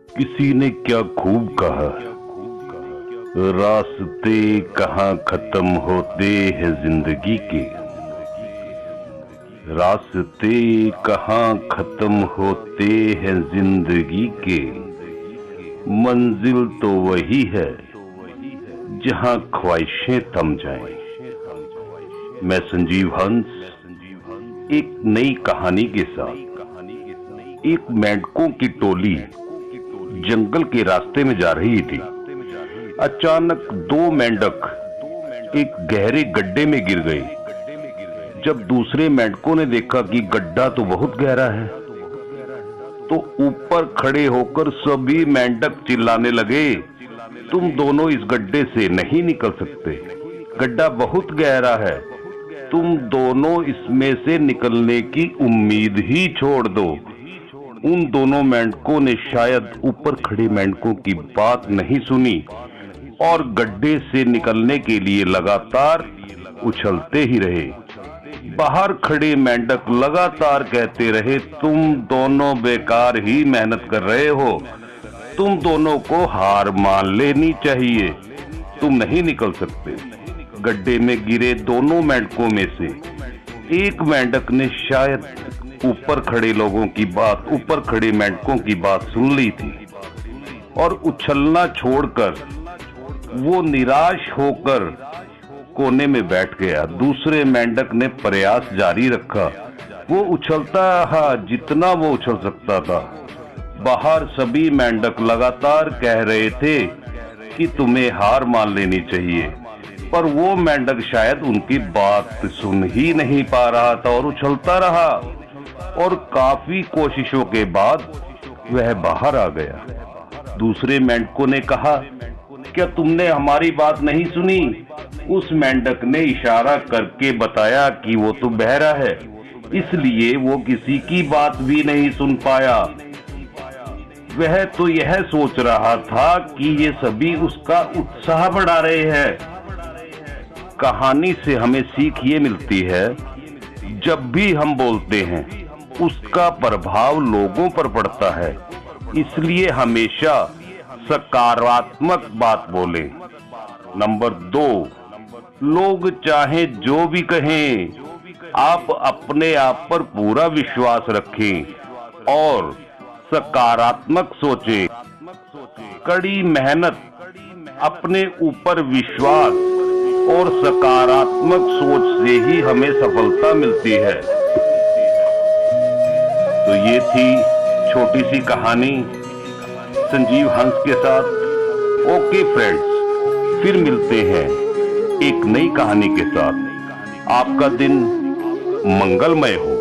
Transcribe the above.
किसी ने क्या खूब कहा? रास्ते कहाँ खत्म होते हैं ज़िंदगी के? रास्ते कहाँ खत्म होते हैं ज़िंदगी के? मंजिल तो वही है जहाँ ख्वाहिशें थम जाएँ। मैं संजीव हंस, एक नई कहानी के साथ, एक मेंढकों की टोली जंगल के रास्ते में जा रही थी। अचानक दो मेंढक एक गहरे गड्ढे में गिर गए जब दूसरे मेंढकों ने देखा कि गड्ढा तो बहुत गहरा है तो ऊपर खड़े होकर सभी मेंढक चिल्लाने लगे, तुम दोनों इस गड्ढे से नहीं निकल सकते। गड्ढा बहुत गहरा है। तुम दोनों इसमें से निकलने की उम्मीद ही छोड़ दो। उन दोनों मेंढकों ने शायद ऊपर खड़े मेंढकों की बात नहीं सुनी और गड्ढे से निकलने के लिए लगातार उछलते ही रहे। बाहर खड़े मेंढक लगातार कहते रहे, तुम दोनों बेकार ही मेहनत कर रहे हो। तुम दोनों को हार मान लेनी चाहिए। तुम नहीं निकल सकते। गड्ढे में गिरे दोनों मेंढकों में से एक मेंढक ने शायद ऊपर खड़े लोगों की बात, ऊपर खड़े मेंढकों की बात सुन ली थी। और उछलना छोड़कर वो निराश होकर कोने में बैठ गया। दूसरे मेंढक ने प्रयास जारी रखा। वो उछलता रहा जितना वो उछल सकता था। बाहर सभी मेंढक लगातार कह रहे थे कि तुम्हें हार मान लेनी चाहिए। पर वो मेंढक शायद उनकी बात सुन ही नहीं पा रहा था और उछलता रहा। और काफ़ी कोशिशों के बाद वह बाहर आ गया। दूसरे मेंढकों ने कहा, क्या तुमने हमारी बात नहीं सुनी? उस मेंढक ने इशारा करके बताया कि वो तो बहरा है, इसलिए वो किसी की बात भी नहीं सुन पाया। वह तो यह सोच रहा था कि ये सभी उसका उत्साह बढ़ा रहे हैं। कहानी से हमें सीख ये मिलती है, जब भी हम बोलते हैं उसका प्रभाव लोगों पर पड़ता है। इसलिए हमेशा सकारात्मक बात बोले। नंबर दो, लोग चाहे जो भी कहें, आप अपने आप पर पूरा विश्वास रखें और सकारात्मक सोचें। कड़ी मेहनत, अपने ऊपर विश्वास और सकारात्मक सोच से ही हमें सफलता मिलती है। तो ये थी छोटी सी कहानी संजीव हंस के साथ। ओके फ्रेंड्स, फिर मिलते हैं एक नई कहानी के साथ। आपका दिन मंगलमय हो।